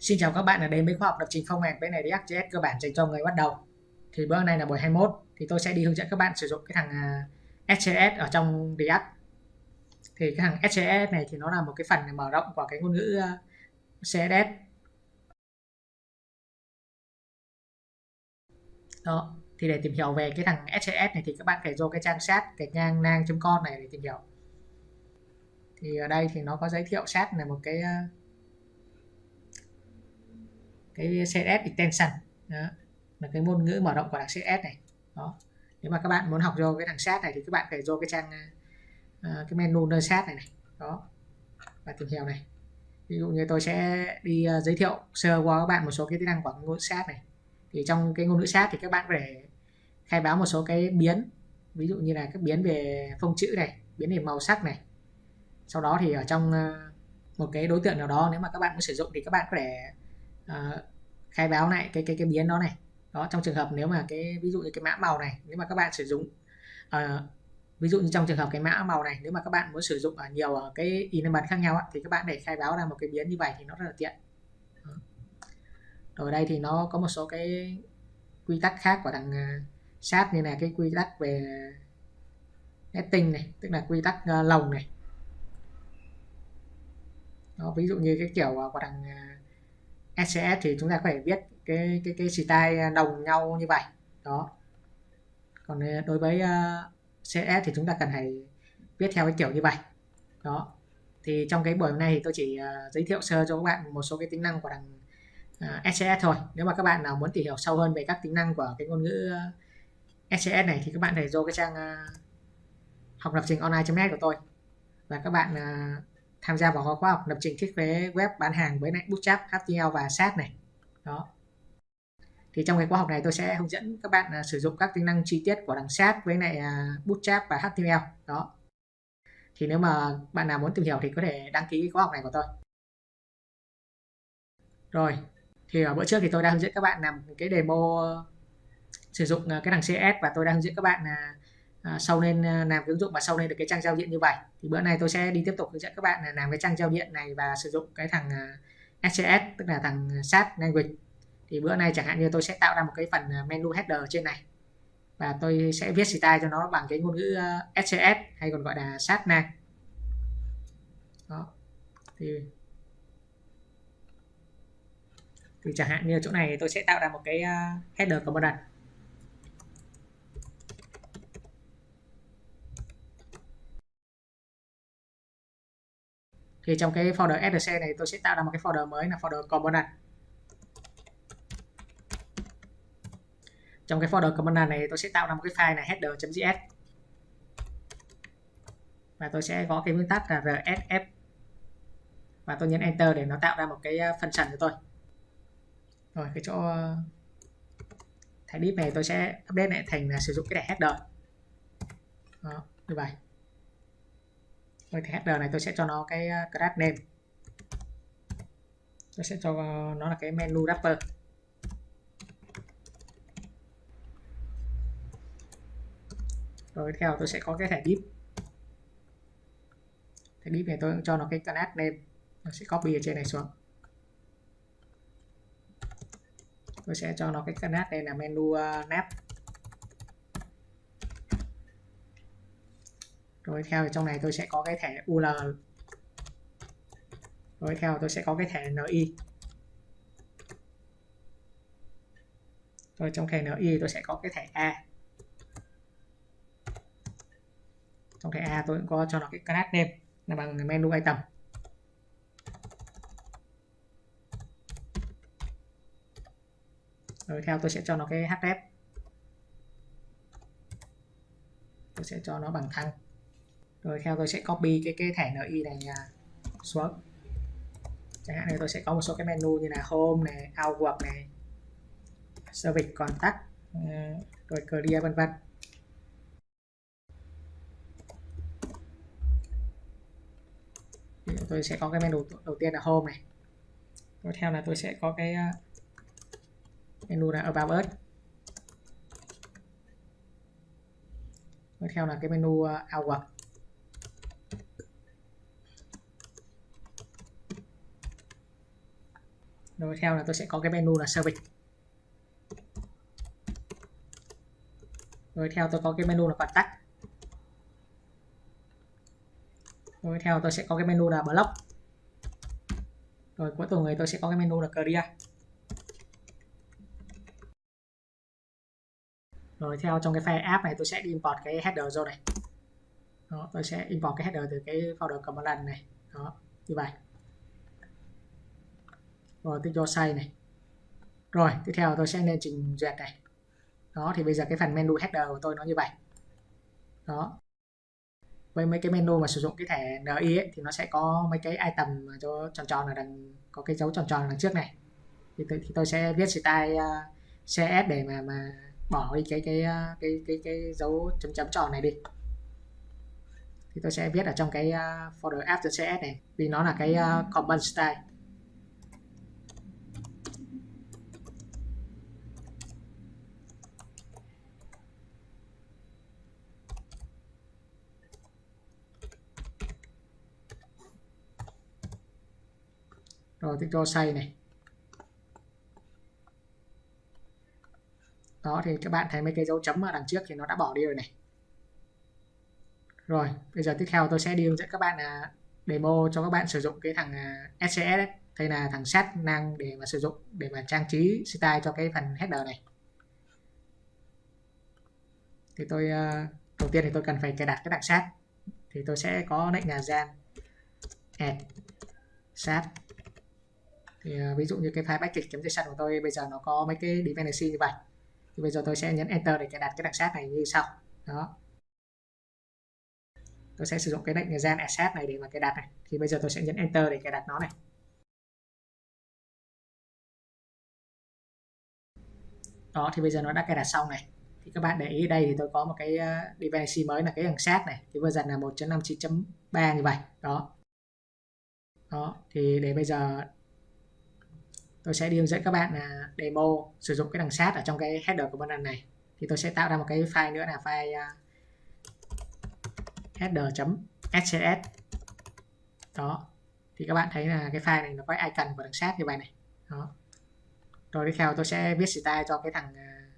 Xin chào các bạn đã đến với khoa học lập trình phong mạch bên này React.js cơ bản dành cho người bắt đầu. Thì bữa nay là buổi 21 thì tôi sẽ đi hướng dẫn các bạn sử dụng cái thằng à, SCS ở trong React. Thì cái thằng SCS này thì nó là một cái phần mở rộng của cái ngôn ngữ à, CSS. Đó, thì để tìm hiểu về cái thằng SCS này thì các bạn phải vô cái trang sát cái ngang nang.com này để tìm hiểu. Thì ở đây thì nó có giới thiệu sát là một cái à, cái CSS extension đó. Là cái ngôn ngữ mở rộng của đằng CSS này. Đó. Nếu mà các bạn muốn học vô cái thằng sát này thì các bạn phải vô cái trang uh, cái menu nơi sát này này. Đó. Và tìm hiểu này. Ví dụ như tôi sẽ đi uh, giới thiệu sơ qua các bạn một số cái tính năng của ngôn ngữ sát này. Thì trong cái ngôn ngữ sát thì các bạn phải khai báo một số cái biến. Ví dụ như là các biến về phông chữ này biến về màu sắc này. Sau đó thì ở trong uh, một cái đối tượng nào đó nếu mà các bạn muốn sử dụng thì các bạn có thể uh, khai báo lại cái cái cái biến đó này. Đó trong trường hợp nếu mà cái ví dụ như cái mã màu này nếu mà các bạn sử dụng uh, ví dụ như trong trường hợp cái mã màu này nếu mà các bạn muốn sử dụng ở nhiều ở cái element khác nhau thì các bạn để khai báo ra một cái biến như vậy thì nó rất là tiện. Rồi đây thì nó có một số cái quy tắc khác của thằng ờ, sát như là cái quy tắc về netting này tức là quy tắc lồng này. Đó, ví dụ như cái kiểu của thằng SCS thì chúng ta có thể viết cái cái cái style à, đồng nhau như vậy. Đó. Còn à, đối với à, uh, CS thì chúng ta cần phải viết theo cái kiểu như vậy. Đó. Thì trong cái buổi hôm nay thì tôi chỉ uh, giới thiệu sơ cho các bạn một số cái tính năng của thằng uh, SCS thôi. Nếu mà các bạn nào muốn tìm hiểu sâu hơn về các tính năng của cái ngôn ngữ uh, SCS này thì các bạn thể vô cái trang uh, học lập trình online.net của tôi. Và các bạn uh, tham gia vào khóa học lập trình thiết kế web bán hàng với lại Bootstrap, HTML và SAS này. Đó. Thì trong cái khóa học này tôi sẽ hướng dẫn các bạn à, sử dụng các tính năng chi tiết của đằng SAS với lại à, Bootstrap và HTML đó. Thì nếu mà bạn nào muốn tìm hiểu thì có thể đăng ký khóa học này của tôi. Rồi. Thì ở bữa trước thì tôi đã hướng dẫn các bạn làm cái demo à, sử dụng cái đằng CS và tôi đã hướng dẫn các bạn là à, sau nên à, làm cái ứng dụng và sau nên được cái trang giao diện như vậy. Thì bữa nay tôi sẽ đi tiếp tục hướng dẫn các bạn là làm cái trang giao diện này và sử dụng cái thằng à, SCS tức là thằng à, SAT language. Thì bữa nay chẳng hạn như tôi sẽ tạo ra một cái phần menu header trên này. Và tôi sẽ viết style cho nó bằng cái ngôn ngữ SCS hay còn gọi là SAT nang. Đó. Thì thì chẳng hạn như chỗ này tôi sẽ tạo ra một cái uh, header component thì trong cái folder src này tôi sẽ tạo ra một cái folder mới, là folder component trong cái folder component này tôi sẽ tạo ra một cái file là header.js và tôi sẽ có cái nguyên tắc là rsf và tôi nhấn enter để nó tạo ra một cái ờ, function cho tôi. Rồi, cái chỗ ờ, thẻ div này tôi sẽ update lại thành là sử dụng cái thẻ header. Đó, như vậy với cái header này tôi sẽ cho nó cái ờ, class name. Tôi sẽ cho nó là cái menu wrapper. Rồi theo tôi sẽ có cái thẻ div thẻ div này tôi cũng cho nó cái class name. Nó sẽ copy ở trên này xuống. Tôi sẽ cho nó cái class này là menu uh, nap. Rồi theo trong này tôi sẽ có cái thẻ UL rồi theo tôi sẽ có cái thẻ NI rồi trong thẻ NI tôi sẽ có cái thẻ A. Trong thẻ A tôi cũng có cho nó cái class name, là bằng menu item. Rồi theo tôi sẽ cho nó cái href. Tôi sẽ cho nó bằng thăng rồi theo tôi sẽ copy cái cái thẻ NI này à, xuống. Chẳng hạn này tôi sẽ có một số cái menu như là home này outwork này, service contact ờ, rồi clear, vân vân. Tôi sẽ có cái menu đầu tiên là home này. Tiếp theo là tôi sẽ có cái à, menu là about us. Tiếp theo là cái menu à, outwork rồi theo là tôi sẽ có cái menu là service. Rồi theo tôi có cái menu là contact. Rồi theo tôi sẽ có cái menu là block. Rồi cuối cùng người tôi sẽ có cái menu là career. Rồi theo trong cái file app này tôi sẽ import cái header vô này. Đó, tôi sẽ import cái header từ cái folder command này. Đó như vậy rồi tôi cho size này. Rồi tiếp theo tôi sẽ lên trình duyệt này. Đó thì bây giờ cái phần menu header của tôi nó như vậy. Đó. Với mấy cái menu mà sử dụng cái thẻ NI ấy, thì nó sẽ có mấy cái item mà cho tròn tròn ở đằng có cái dấu tròn tròn đằng trước này. Thì tôi, thì tôi sẽ viết style à, uh, CS để mà mà bỏ đi cái cái cái cái cái, cái dấu chấm chấm tròn này đi. Thì tôi sẽ viết ở trong cái uh, folder after CS này vì nó là cái uh, common style. Rồi tôi cho xây này. Đó, thì các bạn thấy mấy cái dấu chấm ở đằng trước thì nó đã bỏ đi rồi này. Rồi, bây giờ tiếp theo tôi sẽ đi hướng dẫn các bạn là demo cho các bạn sử dụng cái thằng à, SCS ấy. đây là thằng set năng để mà sử dụng, để mà trang trí style cho cái phần header này. Thì tôi à, đầu tiên thì tôi cần phải cài đặt cái đằng set thì tôi sẽ có lệnh là gian add set thì uh, ví dụ như cái file package.json của tôi bây giờ nó có mấy cái dependency như vậy. Thì bây giờ tôi sẽ nhấn enter để cài đặt cái đặc sát này như sau. Đó. Tôi sẽ sử dụng cái lệnh gen asset này để mà cài đặt này. Thì bây giờ tôi sẽ nhấn enter để cài đặt nó này. Đó thì bây giờ nó đã cài đặt xong này. Thì các bạn để ý đây thì tôi có một cái uh, dependency mới là cái thằng sát này. Thì version là 1.59.3 như vậy. Đó. Đó thì để bây giờ tôi sẽ đi hướng dẫn các bạn là demo sử dụng cái đằng sát ở trong cái header của bên này. Thì tôi sẽ tạo ra một cái file nữa là file à, header.scs đó. Thì các bạn thấy là cái file này nó có icon của đằng sát như vậy này. Đó. Rồi tiếp theo tôi sẽ viết style cho cái thằng à,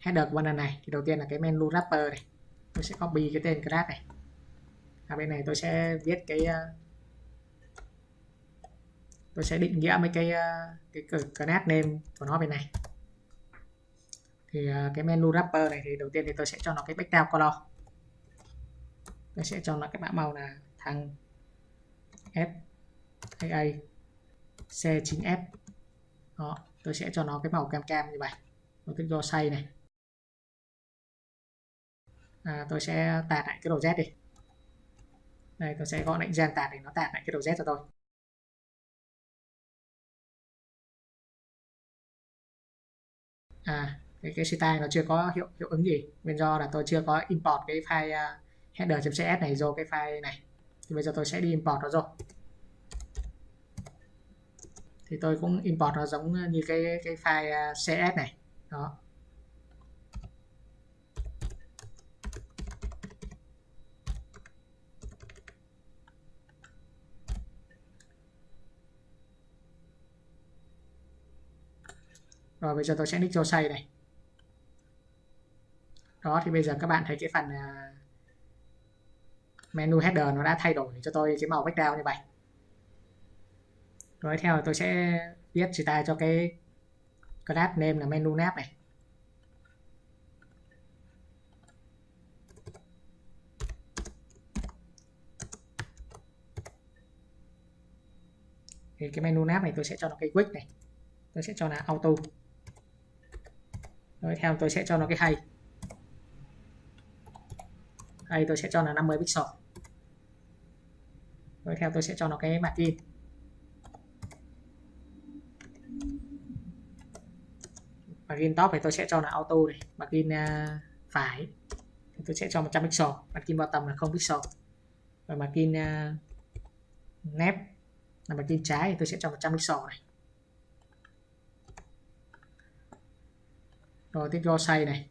header của bên này. Thì đầu tiên là cái menu wrapper này. Tôi sẽ copy cái tên class này. Ở bên này tôi sẽ viết cái uh, tôi sẽ định nghĩa mấy cái ờ, cái cái class name của nó bên này. Thì ờ, cái menu wrapper này thì đầu tiên thì tôi sẽ cho nó cái background color. Tôi sẽ cho nó cái mã màu là thằng f a c 9 f. Đó tôi sẽ cho nó cái màu cam cam như vậy. Tôi thích do say này. À, tôi sẽ tạt lại cái đầu z đi. Đây tôi sẽ gọi lệnh gen tạt để nó tạt lại cái đầu z cho tôi. À cái, cái style nó chưa có hiệu hiệu ứng gì. Nguyên do là tôi chưa có import cái file à, uh, header.cs này vô cái file này. Thì bây giờ tôi sẽ đi import nó rồi. Thì tôi cũng import nó giống như cái cái file à, uh, cs này. Đó. Rồi, bây giờ tôi sẽ nick cho say này. Đó, thì bây giờ các bạn thấy cái phần à, menu header nó đã thay đổi cho tôi cái màu background như vậy. Rồi, theo tôi sẽ viết chỉ style cho cái class name là menu nav này. Thì cái menu nav này tôi sẽ cho nó cái quick này. Tôi sẽ cho là auto rồi theo tôi sẽ cho nó cái hay. Hay tôi sẽ cho là 50 pixel. Rồi theo tôi sẽ cho nó cái margin margin top thì tôi sẽ cho là auto này margin uh, à, phải. Thì tôi sẽ cho 100 pixel margin bottom là 0 pixel. Và margin uh, à, nép là margin trái thì tôi sẽ cho 100 pixel này. Rồi tiếp vô say này.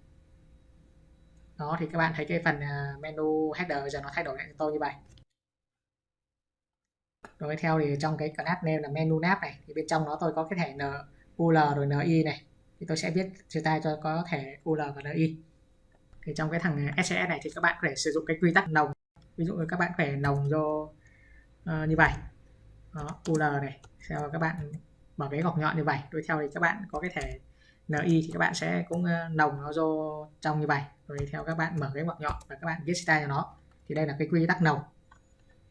Đó thì các bạn thấy cái phần à, menu header giờ nó thay đổi lại tôi như vậy. Rồi theo thì trong cái class name là menu nav này thì bên trong nó tôi có cái thẻ n ul rồi ni này. Thì tôi sẽ viết style cho có thẻ ul và ni thì trong cái thằng à, SCS này thì các bạn có thể sử dụng cái quy tắc nồng. Ví dụ như các bạn phải nồng vô uh, như vậy. Đó, ul này sau các bạn bỏ cái gọc nhọn như vậy. Đuôi theo thì các bạn có cái thẻ NI thì các bạn sẽ cũng ờ, nồng nó vô trong như vậy. Rồi theo các bạn mở cái ngoặc nhọn và các bạn viết style cho nó. Thì đây là cái quy tắc nồng.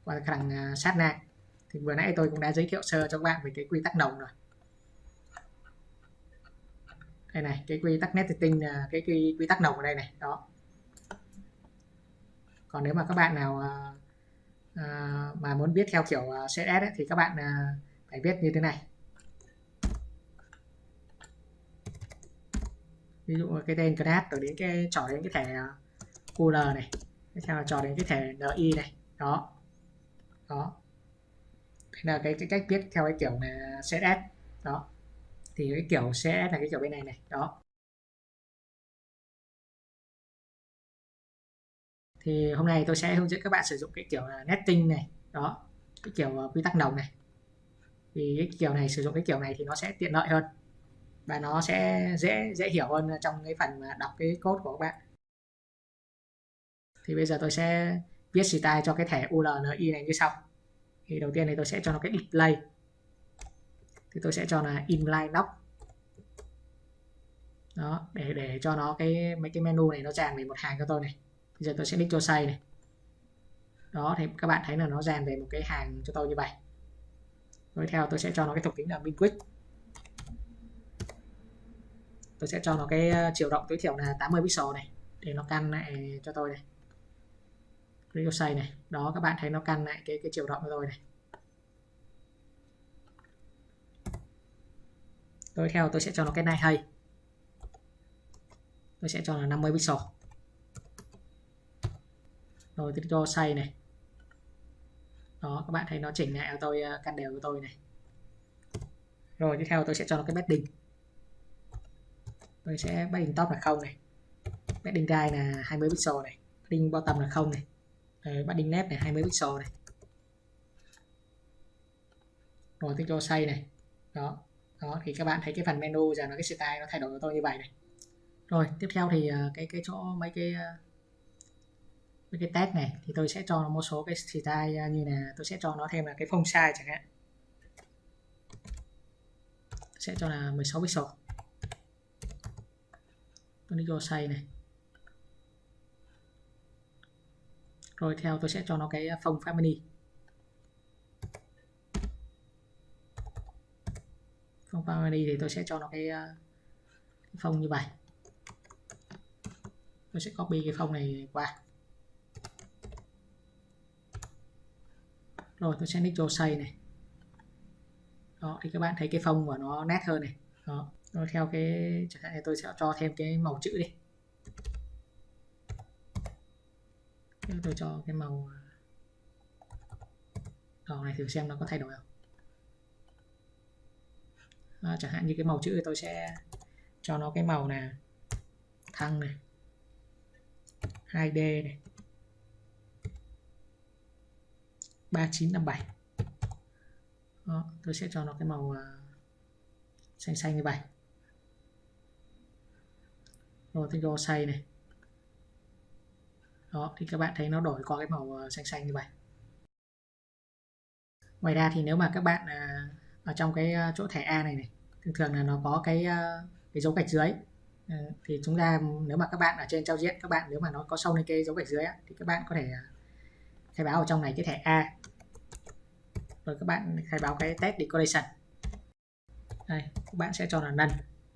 Và khả năng sát na thì vừa nãy tôi cũng đã giới thiệu sơ cho các bạn về cái quy tắc nồng rồi. Đây này cái quy tắc netting là ờ, cái quy, quy tắc nồng ở đây này đó. Còn nếu mà các bạn nào ờ, mà muốn biết theo kiểu CSS ấy, thì các bạn phải viết như thế này. Ví dụ cái tên class rồi đến cái trò đến cái thẻ à, UL này. Tiếp theo là trò đến cái thẻ NI này. Đó. Đó. Đây là cái, cái cách viết theo cái kiểu là CSS đó. Thì cái kiểu CSS là cái kiểu bên này này. Đó. Thì hôm nay tôi sẽ hướng dẫn các bạn sử dụng cái kiểu là netting này. Đó. Cái kiểu à, quy tắc nồng này. Vì cái kiểu này sử dụng cái kiểu này thì nó sẽ tiện lợi hơn và nó sẽ dễ dễ hiểu hơn trong cái phần mà đọc cái code của các bạn. Thì bây giờ tôi sẽ viết style cho cái thẻ ULNI này như sau. Thì đầu tiên thì tôi sẽ cho nó cái display thì tôi sẽ cho là inline lock đó, để để cho nó cái, mấy cái menu này nó dàn về một hàng cho tôi này. Bây giờ tôi sẽ click cho xây này. Đó, thì các bạn thấy là nó dàn về một cái hàng cho tôi như vậy. Tiếp theo tôi sẽ cho nó cái thuộc tính là min quick tôi sẽ cho nó cái ờ, chiều rộng tối thiểu là 80 pixel này, để nó căn lại cho tôi này. Click xây này. Đó, các bạn thấy nó căn lại cái cái chiều rộng của tôi này. Tôi theo tôi sẽ cho nó cái này hay. Tôi sẽ cho là 50 pixel. Rồi tôi cho say này. Đó, các bạn thấy nó chỉnh lại cho tôi ờ, căn đều của tôi này. Rồi, tiếp theo tôi sẽ cho nó cái bedding tôi sẽ padding top là không này. Padding guide là 20 pixel này. Padding bottom là không này. Đấy, padding left này 20 pixel này. Rồi tôi cho xây này. Đó. Đó thì các bạn thấy cái phần menu giờ nó cái style nó thay đổi cho tôi như vậy này. Rồi tiếp theo thì ờ, cái cái chỗ mấy cái ờ, mấy cái tag này thì tôi sẽ cho nó một số cái style ờ, như là tôi sẽ cho nó thêm là cái phông size chẳng hạn. Sẽ cho là 16 pixel tôi đi vô size này. Rồi theo tôi sẽ cho nó cái phông family phông family thì tôi sẽ cho nó cái, cái phông như vậy. Tôi sẽ copy cái phông này qua. Rồi tôi sẽ nick cho xây này. Đó thì các bạn thấy cái phông của nó nét hơn này. Đó rồi theo cái chẳng hạn tôi sẽ cho thêm cái màu chữ đi. Tôi cho cái màu à, đỏ này thử xem nó có thay đổi không. À, chẳng hạn như cái màu chữ tôi sẽ cho nó cái màu là thăng này 2D này 3957 Đó, tôi sẽ cho nó cái màu uh, xanh xanh như vậy rồi tôi vô say này. Đó thì các bạn thấy nó đổi qua cái màu ờ, xanh xanh như vậy. Ngoài ra thì nếu mà các bạn à, ở trong cái ờ, chỗ thẻ A này này thường thường là nó có cái ờ, cái dấu gạch dưới. Thì chúng ta nếu mà các bạn ở trên giao diện các bạn nếu mà nó có sâu lên cái dấu gạch dưới á, thì các bạn có thể à, khai báo ở trong này cái thẻ A. Rồi các bạn khai báo cái test decoration đây các bạn sẽ cho là nần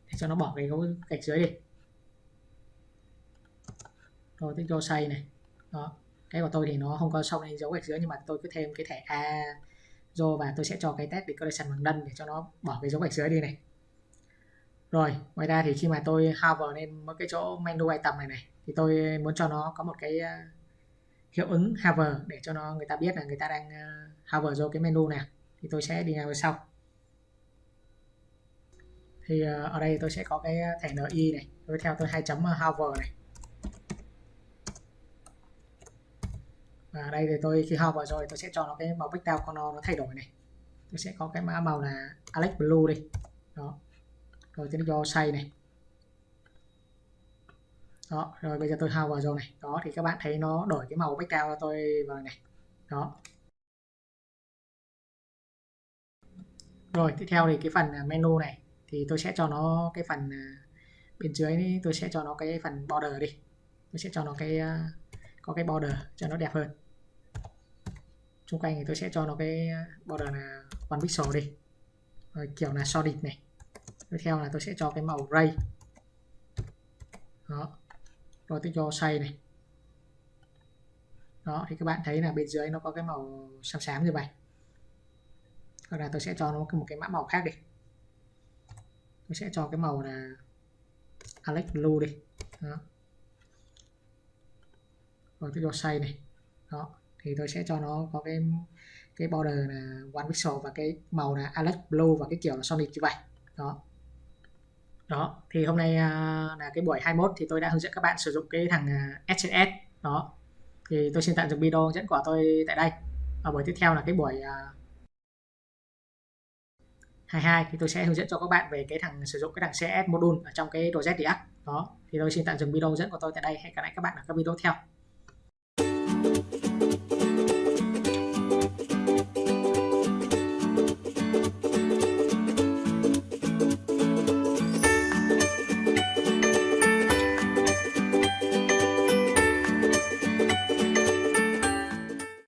để cho nó bỏ cái dấu gạch dưới đi rồi tôi cho xây này. Đó, cái của tôi thì nó không có sâu lên dấu gạch dưới nhưng mà tôi cứ thêm cái thẻ A do và tôi sẽ cho cái test decoration bằng none để cho nó bỏ cái dấu gạch dưới đi này. Rồi, ngoài ra thì khi mà tôi hover lên một cái chỗ menu item này này, thì tôi muốn cho nó có một cái ờ, hiệu ứng hover để cho nó người ta biết là người ta đang ờ, hover vô cái menu này. Thì tôi sẽ đi nào sau. Thì ờ, ở đây tôi sẽ có cái thẻ NI này. Tiếp theo tôi hai chấm hover này. Và đây thì tôi khi học vào rồi tôi sẽ cho nó cái màu background của nó, nó thay đổi này. Tôi sẽ có cái mã màu là Alex Blue đi. Đó. Rồi tôi cho say này. Đó rồi bây giờ tôi hao vào rồi này. Đó thì các bạn thấy nó đổi cái màu background cho tôi vào này. Đó. Rồi tiếp theo thì cái phần à, menu này. Thì tôi sẽ cho nó cái phần à, bên dưới này, tôi sẽ cho nó cái phần border đi. Tôi sẽ cho nó cái à, có cái border cho nó đẹp hơn xung quanh thì tôi sẽ cho nó cái ờ, border là one pixel đi. Rồi kiểu là solid này. Tiếp theo là tôi sẽ cho cái màu gray. Đó. Rồi tôi cho say này. Đó, thì các bạn thấy là bên dưới nó có cái màu xám xám như vậy. Hoặc là tôi sẽ cho nó một cái mã màu khác đi. Tôi sẽ cho cái màu là Alex Blue đi. Đó. rồi tôi cho say này. Đó thì tôi sẽ cho nó có cái cái border là one pixel và cái màu là Alex Blue và cái kiểu là Sonic như vậy. Đó. Đó, thì hôm nay à, là cái buổi 21 thì tôi đã hướng dẫn các bạn sử dụng cái thằng à, SCS đó. Thì tôi xin tạm dừng video hướng dẫn của tôi tại đây. Ở buổi tiếp theo là cái buổi à, 22 thì tôi sẽ hướng dẫn cho các bạn về cái thằng, sử dụng cái thằng CS module ở trong cái project React đó, thì tôi xin tạm dừng video hướng dẫn của tôi tại đây. Hẹn gặp lại các bạn ở các video tiếp theo.